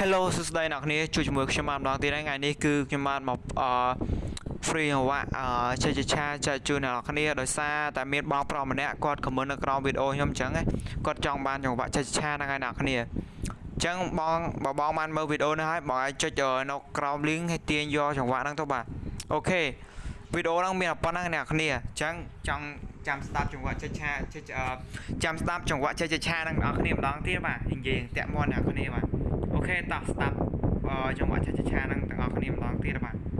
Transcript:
Hello សួស្តីអ្នកគ្នាជួបជាមួយខ្ញុំបានម្ដងទៀតហើយថ្ងៃនេះគឺខ្ញុំបានមកអឺ free អវៈអឺចេះឆាចែកជូនអ្នកគ្នាដោយសារតែមានបងប្រុសម្នាក់គាត់ comment នៅក្រោមវីដេអូខ្ញុំអញ្ចឹងគាត់ចង់បានចង្វាក់ចេះឆាហ្នឹងហើយអ្នកគ្នាអញ្ចឹងបងបើបងបានមើលវីដេអូនេះហើយបងអាចចុចនៅក្រោម link ឲ្យទាញយកចង្វាក់ហ្នឹងទៅបាទអូខេវីដេអូហ្នឹងមានតែប៉ុណ្ណឹងអ្នកគ្នាអញ្ចឹងចង់ចាំស្ដាប់ចង្វាក់ចេះឆាចេះចាំស្ដាប់ចង្វាក់ចេះឆាហ្នឹងអ្នកគ្នាម្ដងទៀតបាទនិយាយតាក់មាត់អ្នកគ្នាបាទអូ ខេតោះស្ដាប់អឺចង្វាក់ឆាឆាហ្នឹងទាំងអស់គ្នាម្ដងទៀតបាទ